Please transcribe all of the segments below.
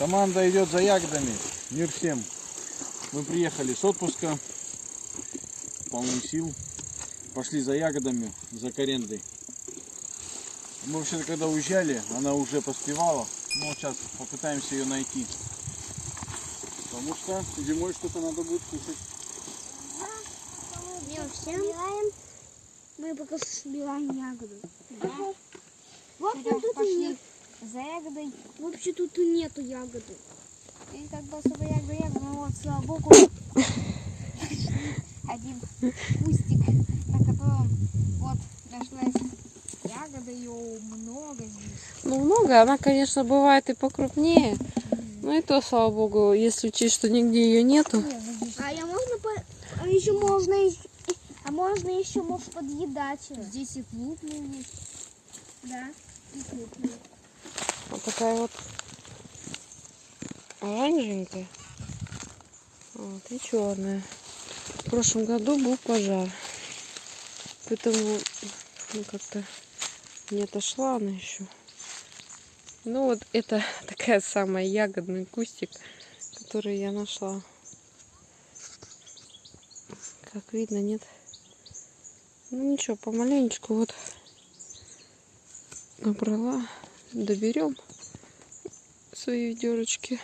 Команда идет за ягодами. Мир всем. Мы приехали с отпуска. Полны сил. Пошли за ягодами, за корендой. Мы вообще-то когда уезжали, она уже поспевала. Но вот сейчас попытаемся ее найти. Потому что зимой что-то надо будет кушать. Мир всем. Мы пока собираем ягоду. Вот Пойдем, тут и пошли. За ягодой. Вообще тут и нету ягоды. И как бы особо ягода, ягода, но вот, слава богу, один кустик, на котором вот нашлась ягода, ее много здесь. Ну, много. Она, конечно, бывает и покрупнее. Ну и то, слава богу, если учесть, что нигде ее нету. Нет, ну А я можно по... А еще можно еще... А можно еще может подъедать. её. здесь и клубные есть. Да. И крупные. Такая вот оранжевенькая. Вот, и черная. В прошлом году был пожар. Поэтому ну, как-то не отошла она еще. Ну вот это такая самая ягодный кустик, который я нашла. Как видно, нет. Ну ничего, помаленечку вот набрала. Доберем свои ведерочки.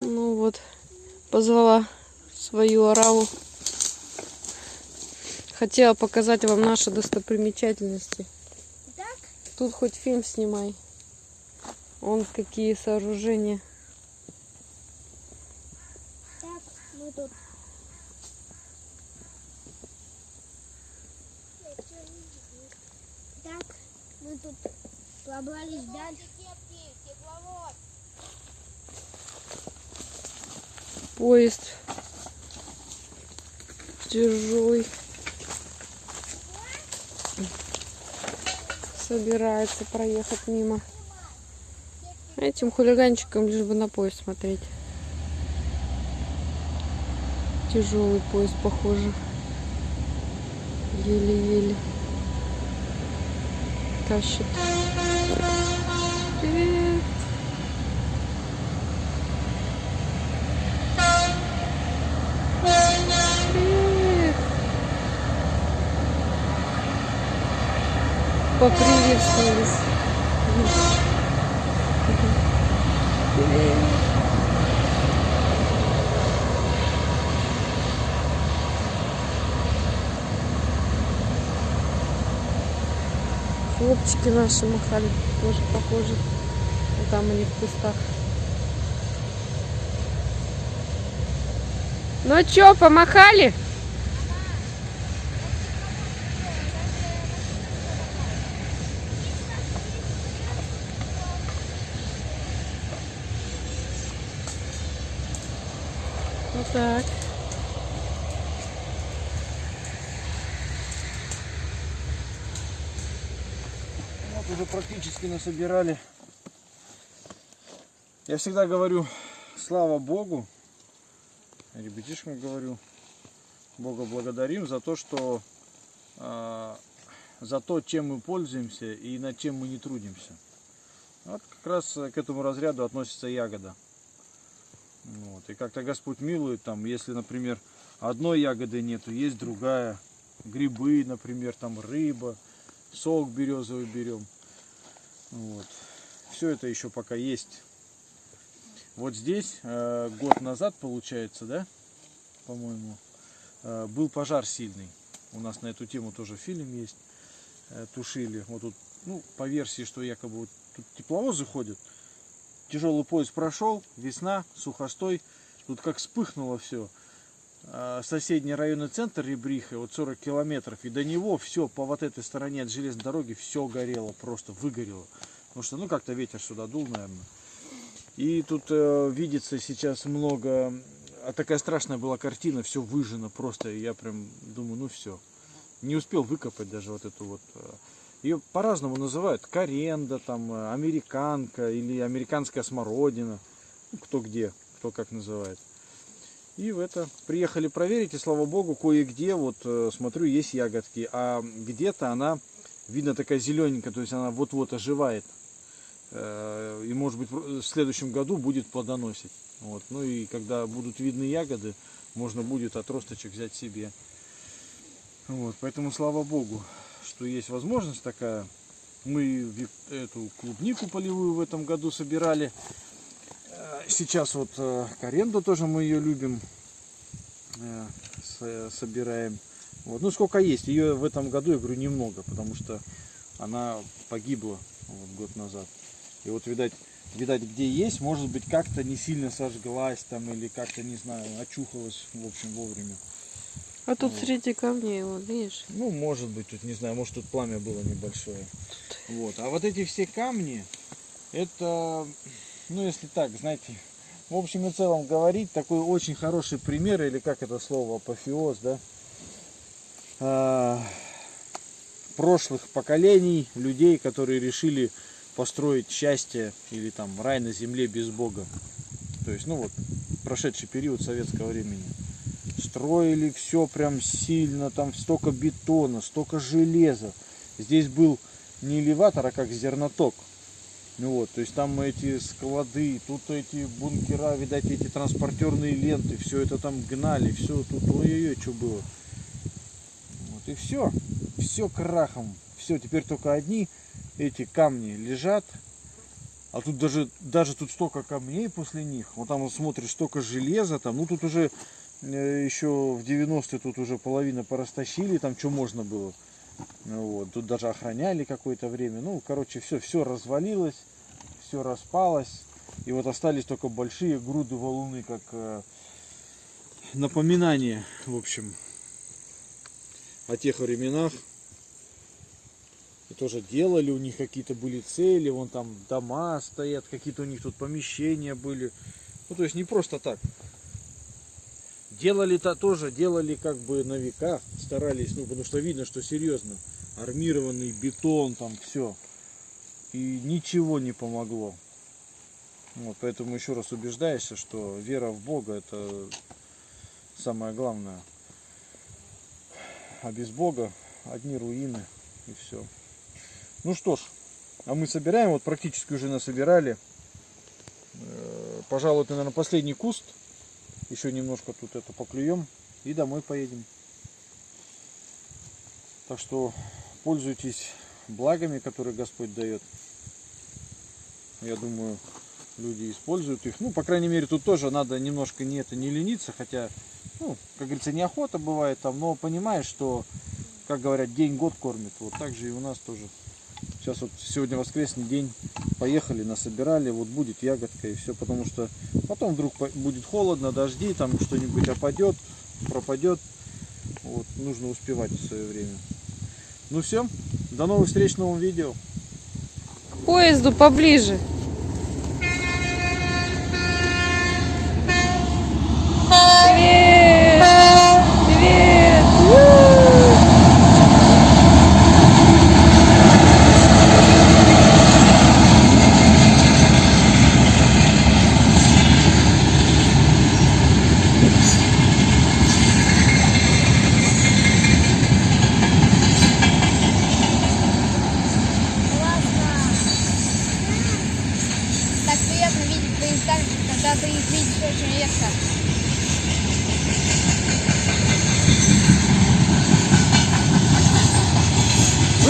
Ну вот, позвала свою ораву. Хотела показать вам наши достопримечательности. Так? Тут хоть фильм снимай. Он какие сооружения. Так, мы тут. Так, мы тут пробрались дальше. Поезд тяжелый. Собирается проехать мимо. Этим хулиганчикам лишь бы на поезд смотреть. Тяжелый поезд, похоже. Еле-еле тащит. Привет. Привет. Поприветствовались. Привет. Хлопчики наши махали, тоже похожи. Там они в кустах. Ну чё, помахали? Вот так. Уже практически насобирали. Я всегда говорю, слава Богу, ребятишкам говорю, Бога благодарим за то, что а, за то, чем мы пользуемся и над чем мы не трудимся. Вот как раз к этому разряду относится ягода. Вот. И как-то Господь милует, там, если, например, одной ягоды нету, есть другая. Грибы, например, там рыба, сок березовый берем. Вот. Все это еще пока есть. Вот здесь э, год назад, получается, да, по-моему, э, был пожар сильный. У нас на эту тему тоже фильм есть. Э, тушили. Вот тут, ну, по версии, что якобы вот тут тепловозы ходят. Тяжелый поезд прошел, весна, сухостой. Тут как вспыхнуло все. Соседний районный центр Ребриха, вот 40 километров, и до него все по вот этой стороне от железной дороги все горело, просто выгорело. Потому что, ну, как-то ветер сюда дул, наверное. И тут э, видится сейчас много, а такая страшная была картина, все выжжено просто, и я прям думаю, ну все. Не успел выкопать даже вот эту вот. э, Ее по-разному называют, коренда, там, э, американка или американская смородина. Ну, кто где, кто как называет. И в это приехали проверить, и слава богу, кое-где, вот э, смотрю, есть ягодки, а где-то она, видно, такая зелененькая, то есть она вот-вот оживает. Э, и может быть в следующем году будет плодоносить. Вот. Ну и когда будут видны ягоды, можно будет отросточек взять себе. Вот. Поэтому слава Богу, что есть возможность такая. Мы эту клубнику полевую в этом году собирали. Э, Сейчас вот э, коренду тоже мы ее любим. э, с- собираем. Вот. Ну сколько есть. Ее в этом году, я говорю, немного, потому что она погибла вот, год назад. И вот, видать, видать, где есть, может быть, как-то не сильно сожглась там или как-то, не знаю, очухалась, в общем, вовремя. А тут среди камней, вот, видишь? Ну, может быть, тут, не знаю, может, тут пламя было небольшое. Вот. А вот эти все камни, это, ну, если так, знаете, в общем и целом говорить, такой очень хороший пример, или как это слово, апофеоз, да, а, прошлых поколений людей, которые решили построить счастье или там рай на земле без Бога. То есть, ну вот, прошедший период советского времени. Строили все прям сильно, там столько бетона, столько железа. Здесь был не элеватор, а как зерноток. Ну вот, то есть там эти склады, тут эти бункера, видать, эти транспортерные ленты, все это там гнали, все тут, ой-ой-ой, что было. Вот и все, все крахом, все, теперь только одни эти камни лежат, а тут даже, даже тут столько камней после них, вот там вот смотришь, столько железа там, ну тут уже э, еще в 90-е тут уже половина порастащили, там что можно было. Ну Вот, тут даже охраняли какое-то время. Ну, короче, все, все развалилось, все распалось. И вот остались только большие груды валуны, как э, напоминание, в общем, о тех временах. И тоже делали, у них какие-то были цели, вон там дома стоят, какие-то у них тут помещения были. Ну, то есть не просто так. Делали-то тоже, делали как бы на века, старались, ну, потому что видно, что серьезно. Армированный бетон, там все. И ничего не помогло. Вот, поэтому еще раз убеждаешься, что вера в Бога это самое главное. А без Бога одни руины и все. Ну что ж, а мы собираем, вот практически уже насобирали. Э, Пожалуй, это, наверное, последний куст. Еще немножко тут это поклюем и домой поедем. Так что пользуйтесь благами, которые Господь дает. Я думаю, люди используют их. Ну, по крайней мере, тут тоже надо немножко не это не лениться, хотя, ну, как говорится, неохота бывает там, но понимаешь, что, как говорят, день год кормит. Вот так же и у нас тоже. Сейчас вот сегодня воскресный день, поехали, насобирали, вот будет ягодка и все, потому что потом вдруг будет холодно, дожди, там что-нибудь опадет, пропадет. Вот, нужно успевать в свое время. Ну все, до новых встреч в новом видео. К поезду поближе. Привет! Привет! У! Так приятно видеть поезда, когда ты их видишь очень редко.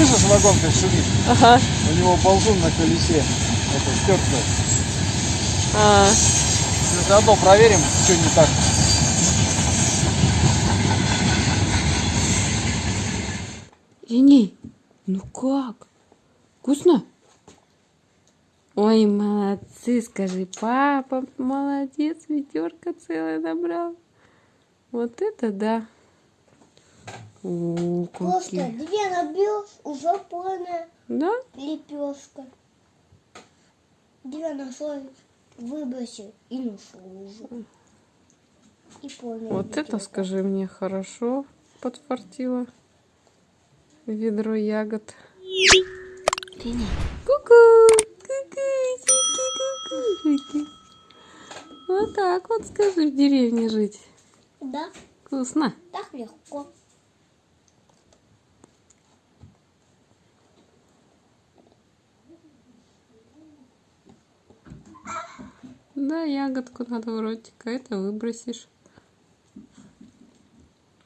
Слышишь, вагон как шумит? Ага. У него ползун на колесе. Это стёрто. А, Заодно проверим, что не так. Линей, ну как? Вкусно? Ой, молодцы, скажи, папа, молодец, ведерко целое набрал. Вот это да. О, Просто две набьешь, уже полная Да? лепешка. Две нашел, выбросил и нашел уже. И полная Вот это, лепешка. скажи мне, хорошо подфартило. Ведро ягод. Ку-ку! Ку-ку! Вот так вот, скажи, в деревне жить. Да, Вкусно. так легко. Да, ягодку надо в ротик, а это выбросишь.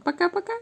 Пока-пока.